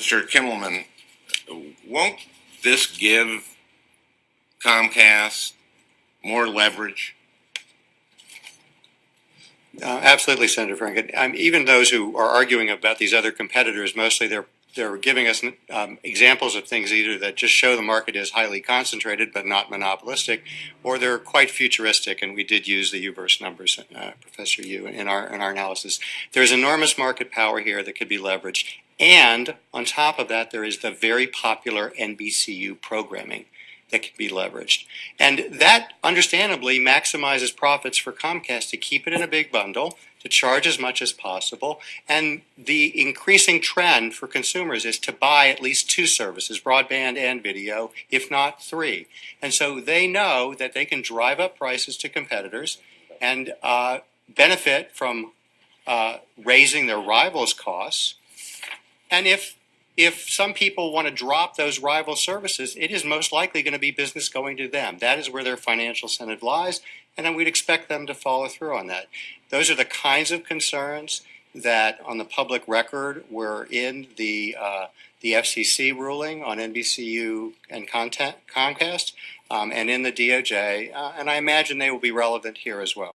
Mr. Kimmelman, won't this give Comcast more leverage? Uh, Absolutely, Senator Franken. Um, Even those who are arguing about these other competitors, mostly they're, they're giving us um, examples of things either that just show the market is highly concentrated but not monopolistic, or they're quite futuristic, and we did use the UVerse numbers, uh, Professor Yoo, in our, in our analysis. There's enormous market power here that could be leveraged. And on top of that, there is the very popular NBCU programming that can be leveraged. And that understandably maximizes profits for Comcast to keep it in a big bundle, to charge as much as possible. And the increasing trend for consumers is to buy at least two services, broadband and video, if not three. And so they know that they can drive up prices to competitors and uh, benefit from uh, raising their rivals' costs. And if if some people want to drop those rival services, it is most likely going to be business going to them. That is where their financial incentive lies, and then we'd expect them to follow through on that. Those are the kinds of concerns that, on the public record, were in the uh, the FCC ruling on NBCU and Comcast, um, and in the DOJ, uh, and I imagine they will be relevant here as well.